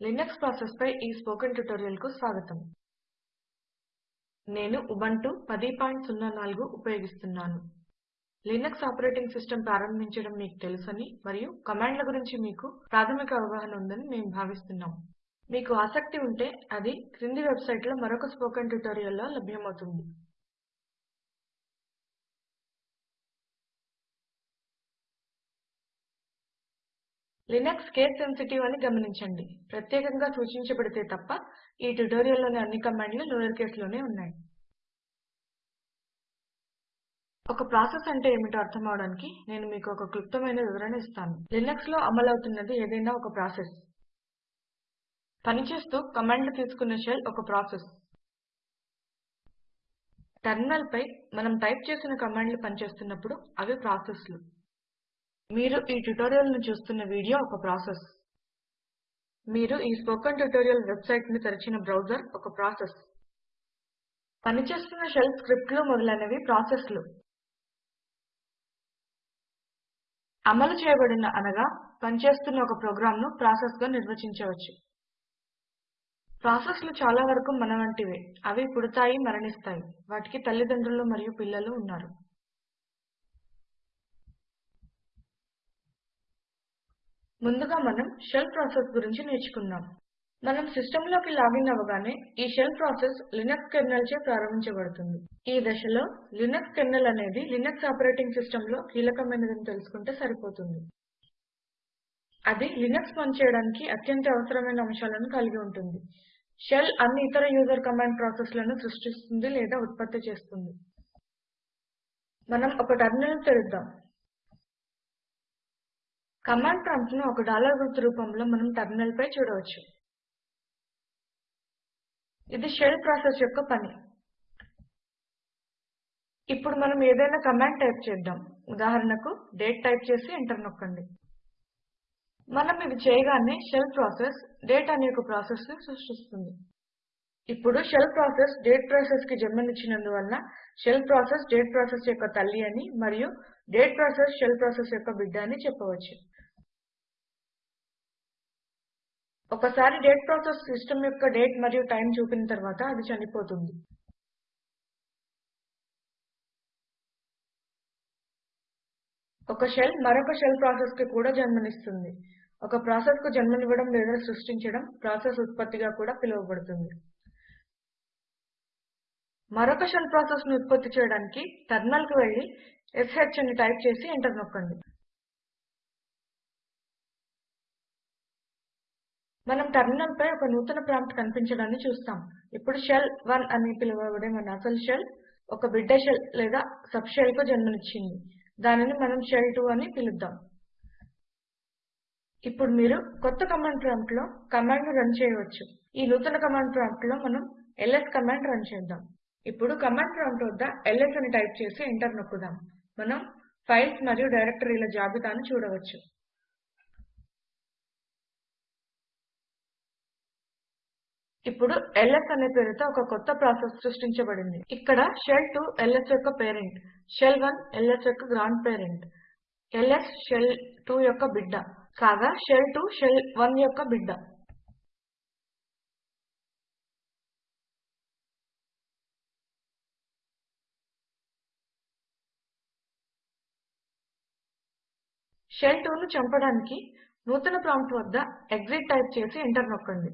Linux process పై ఈ spoken ట్యుటోరియల్కు స్వాగతం. నేను ఉబంటు 1004 ఉపయోగిస్తున్నాను. లినక్స్ ఆపరేటింగ్ సిస్టమ్ ప్రారంభించడం మీకు తెలుసని మరియు కమాండ్ల గురించి మీకు ప్రాథమిక అవగాహన ఉందని మేము భావిస్తున్నాం. మీకు ఆసక్తి ఉంటే అది క్రింది వెబ్సైట్లో మరొక స్పోకెన్ ట్యుటోరియల్లో లభ్యమవుతుంది. లినక్స్ కేస్ సెన్సిటివ్ అని గమనించండి. ప్రత్యేకంగా సూచించబడితే తప్ప ఈ ట్యుటోరియల్లోని అన్ని కమాండ్లు లోయర్ కేస్లోనే ఉన్నాయి. ఒక ప్రాసెస్ అంటే ఏమిటో అర్థం అవడానికి నేను మీకు ఒక క్లుప్తమైన వివరణ ఇస్తాను. లినక్స్లో అమలవుతున్నది ఏదైనా ఒక ప్రాసెస్. పనిచేస్తూ కమాండ్లు తీసుకున్న షెల్ ఒక ప్రాసెస్. టెర్మినల్ పై మనం టైప్ చేసిన కమాండ్లు పనిచేస్తున్నప్పుడు అవి ప్రాసెస్లు. మీరు ఈ ట్యుటోరియల్ను చూస్తున్న వీడియో ఒక ప్రాసెస్. మీరు ఈ స్పోకెన్ ట్యుటోరియల్ వెబ్సైట్ని తెరిచిన బ్రౌజర్ ఒక ప్రాసెస్. పనిచేస్తున్న షెల్ స్క్రిప్ట్లు మొదలైనవి ప్రాసెస్లు అమలు చేయబడిన అనగా పనిచేస్తున్న ఒక ప్రోగ్రామ్ను ప్రాసెస్గా నిర్వచించవచ్చు. ప్రాసెస్లు చాలా వరకు మన వంటివే. అవి పుడతాయి మరణిస్తాయి. వాటికి తల్లిదండ్రులు మరియు పిల్లలు ఉన్నారు. ముందుగా మనం షెల్ ప్రాసెస్ గురించి నేర్చుకుందాం. మనం సిస్టంలోకి లాగిన్ అవ్వగానే ఈ షెల్ ప్రాసెస్ లినక్స్ కెర్నెల్ చే ప్రారంభించబడుతుంది. ఈ దశలో లినక్స్ కెర్నల్ అనేది లినక్స్ ఆపరేటింగ్ సిస్టంలో కీలకమైనదని తెలుసుకుంటే సరిపోతుంది. అది లినక్స్ పనిచేయడానికి అత్యంత అవసరమైన అంశాలను కలిగి ఉంటుంది. షెల్ అన్ని ఇతర యూజర్ కమాండ్ ప్రాసెస్లను సృష్టిస్తుంది లేదా ఉత్పత్తి చేస్తుంది. మనం ఒక టెర్మినల్ తెరుద్దాం. కమాండ్ ప్రాంప్ట్ను ఒక డాలర్ గుర్తు రూపంలో మనం టెర్మినల్ పై చూడవచ్చు. ఇది షెల్ ప్రాసెస్ యొక్క పని. ఇప్పుడు మనం ఏదైనా కమాండ్ టైప్ చేద్దాం. ఉదాహరణకు డేట్ టైప్ చేసి ఎంటర్ నొక్కండి. మనం ఇది చేయగానే షెల్ ప్రాసెస్ డేట్ అనే ఒక ప్రాసెస్ని సృష్టిస్తుంది. ఇప్పుడు షెల్ ప్రాసెస్ డేట్ ప్రాసెస్కి జన్మనిచ్చినందువల్ల షెల్ ప్రాసెస్ డేట్ ప్రాసెస్ యొక్క తల్లి అని మరియు డేట్ ప్రాసెస్ షెల్ ప్రాసెస్ యొక్క బిడ్డ అని చెప్పవచ్చు. ఒకసారి డేట్ ప్రాసెస్ సిస్టమ్ యొక్క డేట్ మరియు టైం చూపిన తర్వాత అది చనిపోతుంది. ఒక షెల్ మరొక షెల్ ప్రాసెస్కి కూడా జన్మనిస్తుంది. ఒక ప్రాసెస్కు జన్మనివ్వడం లేదా సృష్టించడం ప్రాసెస్ ఉత్పత్తిగా కూడా పిలువబడుతుంది. మరొక షెల్ ప్రాసెస్ను ఉత్పత్తి చేయడానికి టెర్మినల్ వెళ్ళి వెళ్ళి అని టైప్ చేసి ఎంటర్ నొక్కండి. మనం టెర్మినల్ పై ఒక నూతన ప్రాంప్ట్ కనిపించడాన్ని చూస్తాం. ఇప్పుడు షెల్ 1 అని పిలువబడే మన అసలు షెల్ ఒక బిడ్డ షెల్ లేదా సబ్ షెల్కు జన్మనిచ్చింది. దానిని మనం షెల్ 2 అని పిలుద్దాం. ఇప్పుడు మీరు కొత్త కమాండ్ ప్రాంప్ట్లో కమాండ్ను రన్ చేయవచ్చు. ఈ నూతన కమాండ్ ప్రాంప్ట్లో మనం ల్స్ కమాండ్ రన్ చేద్దాం. ఇప్పుడు కమాండ్ ప్రాంప్ట్ వద్ద ల్స్ అని టైప్ చేసి ఎంటర్ నొక్కుదాం. మనం ఫైల్స్ మరియు డైరెక్టరీల జాబితాను చూడవచ్చు. ఇప్పుడు ల్స్ అనే పేరుతో ఒక కొత్త ప్రాసెస్ సృష్టించబడింది. ఇక్కడ షెల్ 2 ల్స్ యొక్క పేరెంట్ షెల్ 1 ల్స్ యొక్క గ్రాండ్ పేరెంట్ ల్స్ షెల్ 2 యొక్క బిడ్డ కాగా షెల్ 2 షెల్ 1 యొక్క బిడ్డ. షెల్ 2 ను చంపడానికి నూతన ప్రాంప్ట్ వద్ద ఎక్సిట్ టైప్ చేసి ఎంటర్ నొక్కండి.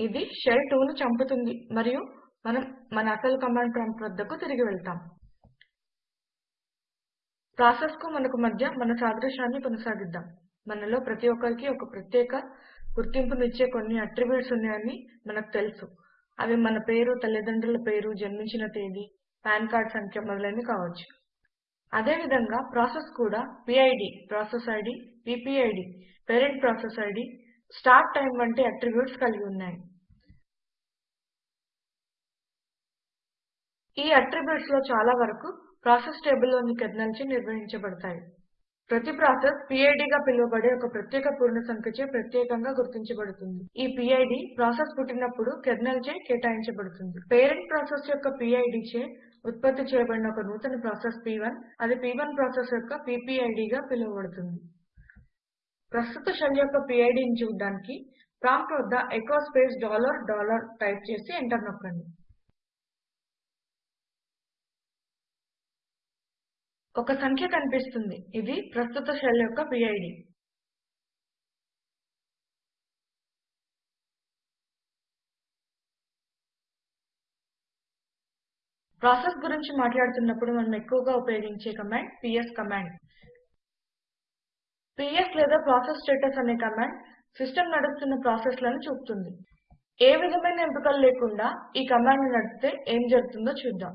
ఇది షెల్ 2ను చంపుతుంది. మరియు మనం మన అసలు కమాండ్ ప్రాంప్ట్ వద్దకు తిరిగి వెళ్తాం. ప్రాసెస్కు మనకు మధ్య మన సాదృశ్యాన్ని కొనసాగిద్దాం. మనలో ప్రతి ఒక్కరికి ఒక ప్రత్యేక గుర్తింపునిచ్చే కొన్ని అట్రిబ్యూట్స్ ఉన్నాయని మనకు తెలుసు. అవి మన పేరు తల్లిదండ్రుల పేరు జన్మించిన తేదీ పాన్ కార్డ్ సంఖ్య మొదలైనవి కావచ్చు. అదేవిధంగా ప్రాసెస్ కూడా PID process ID PPID parent process ID start time వంటి అట్రిబ్యూట్స్ కలిగి ఉన్నాయి. ఈ అట్రిబ్యూట్స్లో చాలా వరకు ప్రాసెస్ టేబుల్లోని నిర్వహించబడతాయి. ప్రతి ప్రాసెస్ పిడ్గా పిలువబడే ఒక ప్రత్యేక పూర్ణ సంఖ్యచే ప్రత్యేకంగా గుర్తించబడుతుంది. ఈ పిడ్ ప్రాసెస్ పుట్టినప్పుడు కెర్నల్చే కేటాయించబడుతుంది. పేరెంట్ ప్రాసెస్ యొక్క పిడ్ చే ఉత్పత్తి చేయబడిన ఒక నూతన ప్రాసెస్ పి1 అది పి1 ప్రాసెస్ యొక్క పిపిఐడిగా పిలువబడుతుంది. ప్రస్తుత షెల్ యొక్క PIDని చూడడానికి ప్రాంప్ట్ వద్ద echo space dollar dollar type చేసి ఎంటర్ నొక్కండి. ఒక సంఖ్య కనిపిస్తుంది. ఇది ప్రస్తుత షెల్ యొక్క పిడ్ ప్రాసెస్ గురించి మాట్లాడుతున్నప్పుడు మనం ఎక్కువగా ఉపయోగించే కమాండ్ పిఎస్ కమాండ్. పిఎస్ లేదా ప్రాసెస్ స్టేటస్ అనే కమాండ్ సిస్టమ్ నడుస్తున్న ప్రాసెస్లను చూపుతుంది. ఏ విధమైన ఎంపికలు లేకుండా ఈ కమాండ్ నడిపితే ఏం జరుగుతుందో చూద్దాం.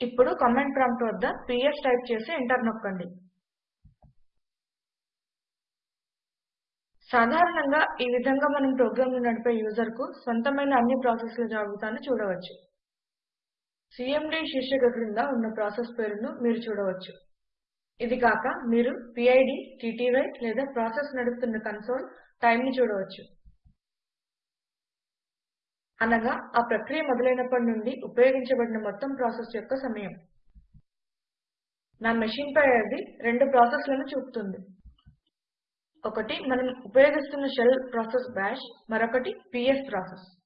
ఇప్పుడు కమాండ్ ప్రాంప్ట్ వద్ద పిఎస్ టైప్ చేసి ఎంటర్ నొక్కండి. సాధారణంగా ఈ విధంగా మనం ప్రోగ్రామ్ను నడిపే యూజర్కు సొంతమైన అన్ని ప్రాసెస్ల జాబితాను చూడవచ్చు. సీఎండీ శీర్షిక క్రింద ఉన్న ప్రాసెస్ పేరును మీరు చూడవచ్చు. ఇది కాక మీరు పిడ్ టీటీవై లేదా ప్రాసెస్ నడుపుతున్న కన్సోల్ టైంని చూడవచ్చు. అనగా ఆ ప్రక్రియ మొదలైనప్పటి నుండి ఉపయోగించబడిన మొత్తం ప్రాసెస్ యొక్క సమయం. నా మెషిన్ పై అది రెండు ప్రాసెస్లను చూపుతుంది. ఒకటి మనం ఉపయోగిస్తున్న షెల్ ప్రాసెస్ బాష్ మరొకటి పిఎస్ ప్రాసెస్.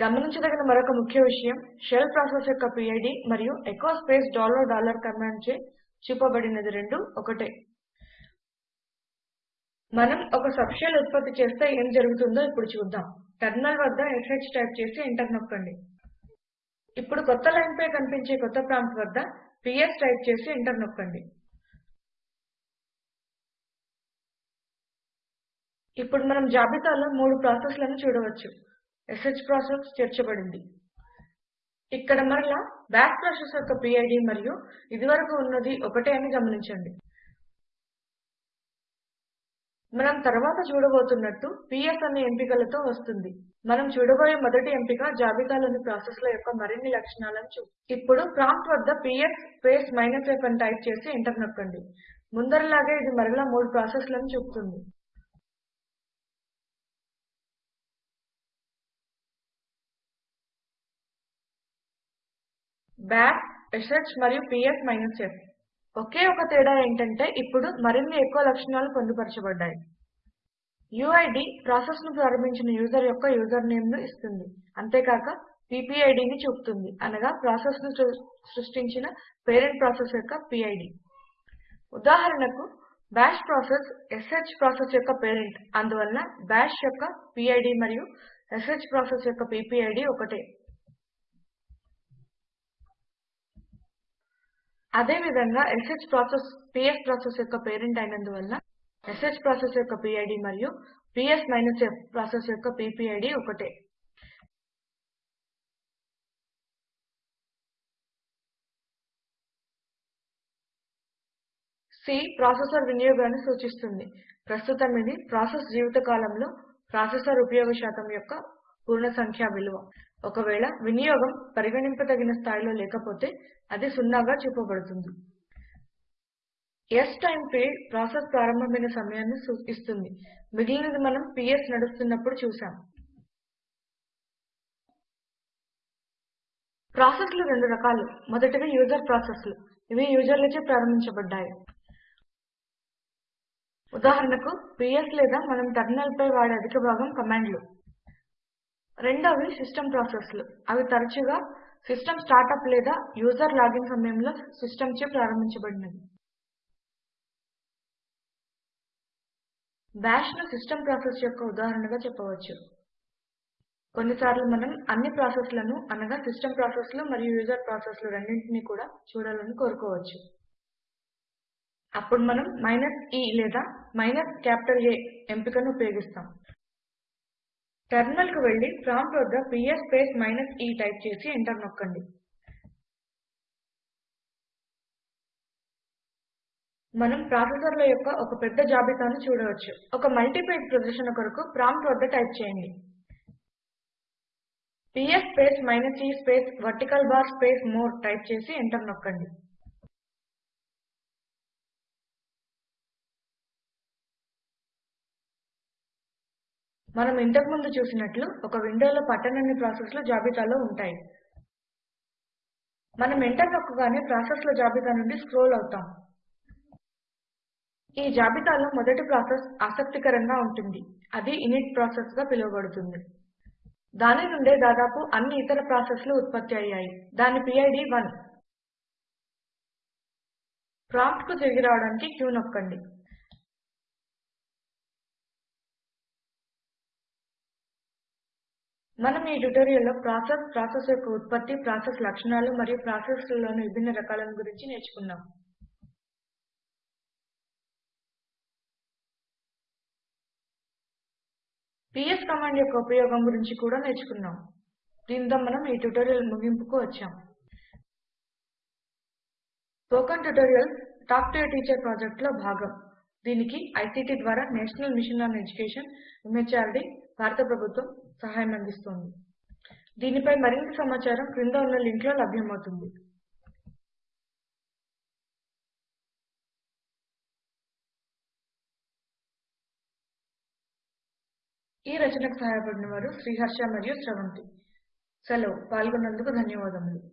గమనించదగిన మరొక ముఖ్య విషయం షెల్ ప్రాసెస్ యొక్క పిడ్ మరియు echo space dollar dollar command చే చూపబడినది రెండు ఒకటే. మనం ఒక సబ్ షెల్ ఉత్పత్తి చేస్తే ఏం జరుగుతుందో ఇప్పుడు చూద్దాం. టెర్మినల్ వద్ద ష్ టైప్ చేసి ఎంటర్ నొక్కండి. ఇప్పుడు కొత్త లైన్ పై కనిపించే కొత్త ప్రాంప్ట్ వద్ద పిఎస్ టైప్ చేసి ఎంటర్ నొక్కండి. ఇప్పుడు మనం జాబితాలో మూడు ప్రాసెస్లను చూడవచ్చు. ష్ ప్రాసెస్ చేర్చబడింది. ఇక్కడ మరలా బాష్ ప్రాసెస్ యొక్క పిడ్ మరియు ఇదివరకు ఉన్నది ఒకటే అని గమనించండి. మనం తర్వాత చూడబోతున్నట్టు పిఎస్ అనే ఎంపికలతో వస్తుంది. మనం చూడబోయే మొదటి ఎంపిక జాబితాలోని ప్రాసెస్ల యొక్క మరిన్ని లక్షణాలను చూ ఇప్పుడు ప్రాంప్ట్ వద్ద పిఎస్ స్పేస్ మైనస్ ఎఫ్ అని టైప్ చేసి ఎంటర్ నొక్కండి. ముందరలాగే ఇది మరలా మూడు ప్రాసెస్లను చూపుతుంది. బాష్ ష్ మరియు పిఎస్ మైనస్ ఒకే ఒక తేడా ఏంటంటే ఇప్పుడు మరిన్ని ఎక్కువ లక్షణాలు పొందుపరచబడ్డాయి. యుఐడి ప్రాసెస్ను ప్రారంభించిన యూజర్ యొక్క యూజర్ నేమ్ను ఇస్తుంది. అంతేకాక పీపీఐడిని చూపుతుంది. అనగా ప్రాసెస్ను సృష్టించిన పేరెంట్ ప్రాసెస్ యొక్క పిడ్ ఉదాహరణకు బాష్ ప్రాసెస్ ష్ ప్రాసెస్ యొక్క పేరెంట్ అందువలన బాష్ యొక్క పిడ్ మరియు ష్ ప్రాసెస్ యొక్క పీపీఐడి ఒకటే. అదేవిధంగా ష్ ప్రాసెస్ పిఎస్ ప్రాసెస్ యొక్క పేరెంట్ అయినందువలన ష్ ప్రాసెస్ యొక్క పిడ్ మరియు పిఎస్ మైనస్ ప్రాసెస్ యొక్క పీపీఐడి ఒకటే. సి ప్రాసెసర్ వినియోగాన్ని సూచిస్తుంది. ప్రస్తుతం ఇది ప్రాసెస్ జీవితకాలంలో ప్రాసెసర్ ఉపయోగ శాతం యొక్క పూర్ణ సంఖ్యా విలువ. ఒకవేళ వినియోగం పరిగణింపదగిన స్థాయిలో లేకపోతే అది సున్నాగా చూపబడుతుంది. టైమ్ ఫీల్డ్ ప్రాసెస్ ప్రారంభమైన సమయాన్ని ఇస్తుంది. మిగిలినది మనం పిఎస్ నడుస్తున్నప్పుడు చూసాం ప్రాసెస్లు రెండు రకాలు. మొదటివి యూజర్ ప్రాసెస్లు. ఇవి యూజర్లచే ప్రారంభించబడ్డాయి. ఉదాహరణకు పిఎస్ లేదా మనం టెర్మినల్పై వాడే అధిక భాగం కమాండ్లు. రెండవవి సిస్టమ్ ప్రాసెస్లు అవి తరచుగా సిస్టమ్ స్టార్టప్ లేదా యూజర్ లాగిన్ సమయంలో సిస్టమ్ చే ప్రారంభించబడినవి. బాష్ సిస్టమ్ ప్రాసెస్ యొక్క ఉదాహరణగా చెప్పవచ్చు. కొన్నిసార్లు మనం అన్ని ప్రాసెస్లను అనగా సిస్టమ్ ప్రాసెస్లు మరియు యూజర్ ప్రాసెస్లు రెండింటినీ కూడా చూడాలని కోరుకోవచ్చు. అప్పుడు మనం మైనస్ ఈ e లేదా మైనస్ క్యాపిటల్ A ఎంపికను ఉపయోగిస్తాం. టెర్మినల్కు వెళ్ళి ప్రాంప్ట్ వద్ద PS space minus E type చేసి ఎంటర్ నొక్కండి. మనం ప్రాసెసర్ల యొక్క ఒక పెద్ద జాబితాను చూడవచ్చు. ఒక మల్టీపేజ్ ప్రదర్శన కొరకు ప్రాంప్ట్ వద్ద టైప్ చేయండి. PS space minus E space vertical bar space more type చేసి ఎంటర్ నొక్కండి. మనం ఇంతకు ముందు చూసినట్లు ఒక విండోలో పట్టనన్ని ప్రాసెస్లు జాబితాలో ఉంటాయి. మనం ఎంటర్ నొక్కగానే ప్రాసెస్ల జాబితా నుండి స్క్రోల్ అవుతాం. ఈ జాబితాలో మొదటి ప్రాసెస్ ఆసక్తికరంగా ఉంటుంది. అది ఇనిట్ ప్రాసెస్గా పిలువబడుతుంది. దాని నుండే దాదాపు అన్ని ఇతర ప్రాసెస్లు ఉత్పత్తి అయ్యాయి. దాని పిఐడి 1 ప్రాంప్ట్కు తిరిగి రావడానికి క్యూ నొక్కండి. మనం ఈ ట్యుటోరియల్లో ప్రాసెస్ ప్రాసెస్ యొక్క ఉత్పత్తి ప్రాసెస్ లక్షణాలు మరియు ప్రాసెస్లలోని విభిన్న రకాలను గురించి నేర్చుకున్నాం పిఎస్ కమాండ్ యొక్క ఉపయోగం గురించి కూడా నేర్చుకున్నాం దీంతో మనం ఈ ట్యుటోరియల్ ముగింపుకు వచ్చాం. Spoken tutorials talk to teacher ప్రాజెక్ట్లో భాగం. దీనికి ఐసీటీ ద్వారా national mission on education MHRD భారత ప్రభుత్వం సహాయం అందిస్తోంది. దీనిపై మరింత సమాచారం క్రింద ఉన్న లింక్లో లభ్యమవుతుంది. ఈ రచనకు సహాయపడిన వారు శ్రీహర్ష మరియు స్రవంతి సెలవు. పాల్గొన్నందుకు ధన్యవాదములు.